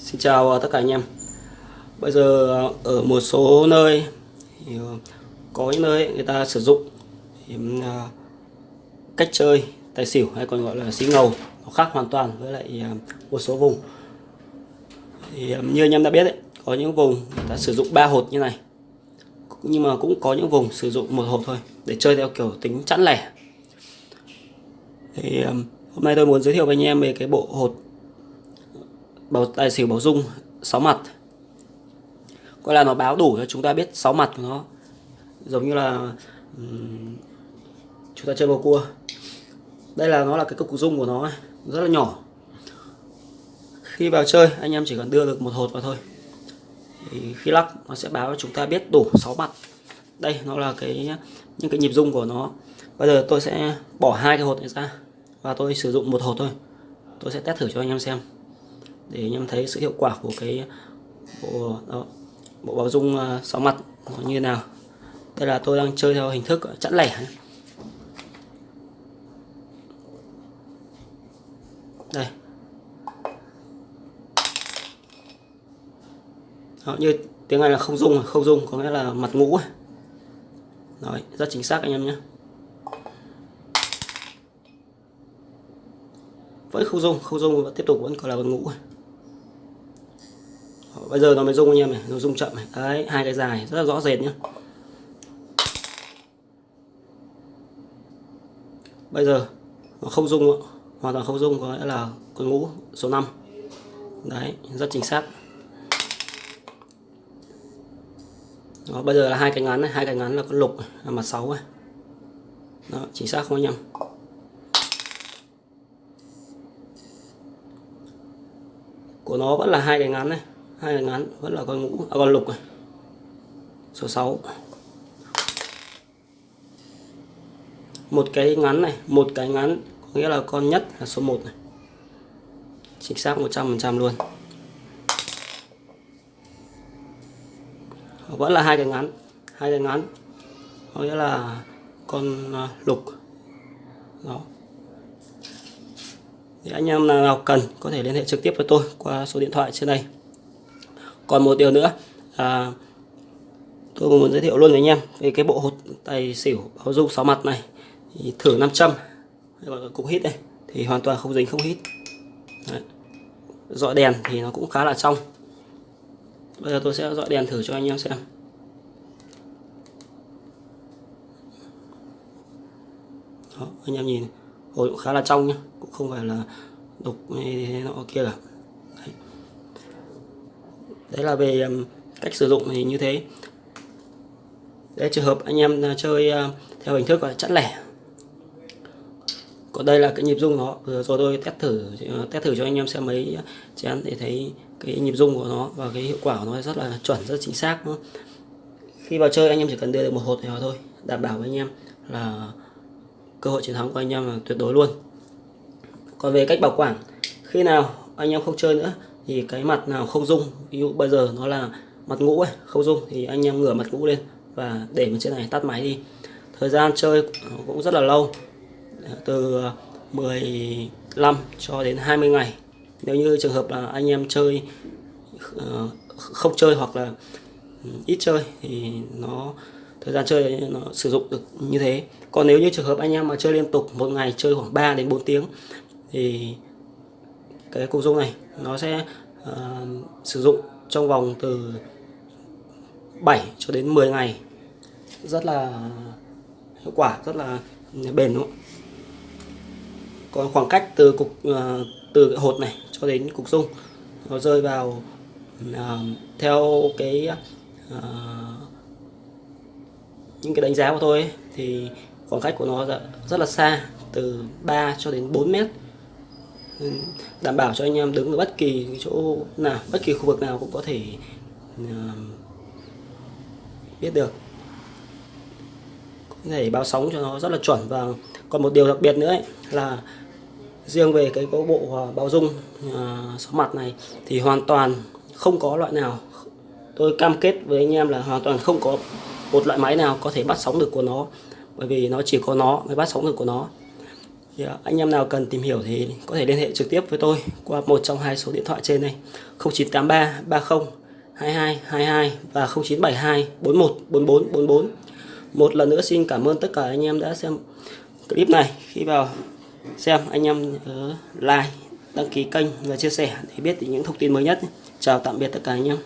Xin chào tất cả anh em. Bây giờ ở một số nơi thì có những nơi người ta sử dụng à, cách chơi tài xỉu hay còn gọi là xí ngầu nó khác hoàn toàn với lại à, một số vùng. Thì à, như anh em đã biết đấy có những vùng người ta sử dụng ba hột như này, nhưng mà cũng có những vùng sử dụng một hột thôi, để chơi theo kiểu tính chẵn lẻ. Thì hôm nay tôi muốn giới thiệu với anh em về cái bộ hột bầu tài xỉu bảo dung 6 mặt. Gọi là nó báo đủ cho chúng ta biết 6 mặt của nó. Giống như là um, chúng ta chơi bầu cua. Đây là nó là cái cục dung của nó rất là nhỏ. Khi vào chơi anh em chỉ cần đưa được một hột vào thôi. Thì khi lắc nó sẽ báo cho chúng ta biết đủ 6 mặt. Đây nó là cái những cái nhịp dung của nó. Bây giờ tôi sẽ bỏ hai cái hột này ra và tôi sử dụng một hột thôi. Tôi sẽ test thử cho anh em xem để anh em thấy sự hiệu quả của cái bộ đó, bộ báo dung ờ, sáu mặt nó như nào? Đây là tôi đang chơi theo hình thức ờ, chẵn lẻ. Đây. Đó, như tiếng này là không dung à? không dung có nghĩa là mặt ngũ à? Đấy, rất chính xác anh em nhé. Vẫn không dung không dung và tiếp tục vẫn còn là mặt ngũ à? Bây giờ nó mới rung anh em này nó rung chậm này. Đấy hai cái dài rất là rõ rệt nhá. Bây giờ nó không rung nữa. hoàn toàn không rung có nghĩa là con ngũ số 5 đấy rất chính xác. Đó, bây giờ là hai cái ngắn này hai cái ngắn là con lục là mặt 6 này. Đó chính xác không anh em? Của nó vẫn là hai cái ngắn này hai cái ngắn vẫn là con ngũ à, con lục này. Số 6 một cái ngắn này một cái ngắn có nghĩa là con nhất là số 1 này. Chính xác 100% luôn. Vẫn là hai cái ngắn hai cái ngắn có nghĩa là con à, lục. Đó. Thì anh em nào cần có thể liên hệ trực tiếp với tôi qua số điện thoại trên đây còn một điều nữa à, tôi muốn giới thiệu luôn với anh em về cái bộ hột tài xỉu báo dung 6 mặt này. Thì thử 500 trăm cục hít đây thì hoàn toàn không dính không hít. Đấy. dọi đèn thì nó cũng khá là trong. Bây giờ tôi sẽ dọi đèn thử cho anh em xem. Đó, anh em nhìn hồi cũng khá là trong nhá cũng không phải là đục như thế nọ kia cả đấy là về cách sử dụng thì như thế. Đấy, trường hợp anh em à, chơi à, theo hình thức là chẵn lẻ. Còn đây là cái nhịp rung nó. Vừa rồi tôi test thử à, test thử cho anh em xem mấy chén để thấy cái nhịp rung của nó và cái hiệu quả của nó rất là chuẩn, rất chính xác nữa. khi vào chơi anh em chỉ cần đưa được một hột này thôi, đảm bảo với anh em là cơ hội chiến thắng của anh em là tuyệt đối luôn. Còn về cách bảo quản, khi nào anh em không chơi nữa thì cái mặt nào không dung ví dụ bây giờ nó là mặt ngũ ấy, không dung thì anh em ngửa mặt ngũ lên và để bên trên này tắt máy đi. Thời gian chơi cũng rất là lâu từ 15 cho đến 20 ngày. Nếu như trường hợp là anh em chơi ờ, không chơi hoặc là ít chơi thì nó thời gian chơi nó sử dụng được như thế. Còn nếu như trường hợp anh em mà chơi liên tục một ngày chơi khoảng 3 đến 4 tiếng thì cái cục dung này nó sẽ uh, sử dụng trong vòng từ 7 cho đến 10 ngày. Rất là hiệu quả rất là bền đúng không? còn khoảng cách từ cục uh, từ cái hột này cho đến cục dung nó rơi vào uh, theo cái uh, những cái đánh giá của tôi ấy, thì khoảng cách của nó rất là xa từ 3 cho đến 4 mét. Ừ, đảm bảo cho anh em đứng ở bất kỳ chỗ nào bất kỳ khu vực nào cũng có thể ờ, biết được. Có thể báo sóng cho nó rất là chuẩn. Và còn một điều đặc biệt nữa ấy, là riêng về cái có bộ ờ, báo bao dung ờ, sóng sáu mặt này thì hoàn toàn không có loại nào tôi cam kết với anh em là hoàn toàn không có một loại máy nào có thể bắt sóng được của nó. Bởi vì nó chỉ có nó mới bắt sóng được của nó thì anh em nào cần tìm hiểu thì có thể liên hệ trực tiếp với tôi qua một trong hai số điện thoại trên đây. 0983 30 22 22 và 0972 41 44 44 một lần nữa xin cảm ơn tất cả anh em đã xem clip này. Khi vào xem, anh em nhớ like, đăng ký kênh và chia sẻ để biết những thông tin mới nhất. Chào tạm biệt tất cả anh em.